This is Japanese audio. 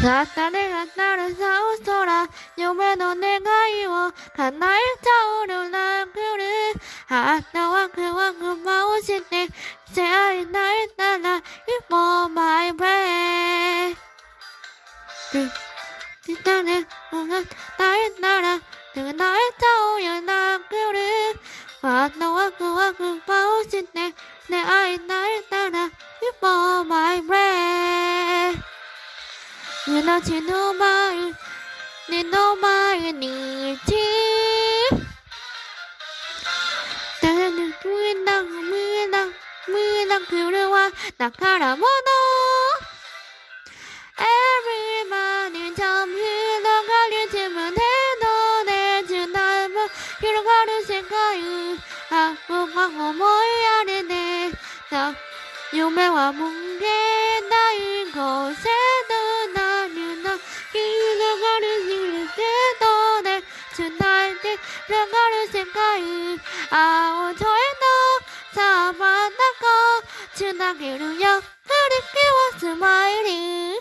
さったねがったらさう空夢の願いを叶えたおるなくるハートワクワク回してせあいないなら一歩マイブレイしたねおがたいなら叶えたおるなくるハートワクワク回して出会いないなら一歩マイブレイ命の前目の前にいて誰に無理な無理な無理な来るは宝物 Everybody jump 広がる自分での熱なも広がる世界あ僕は思いやりで夢は無限つないで流がる。世界青添えのサバナがつなげるよ。振り切はスマイリー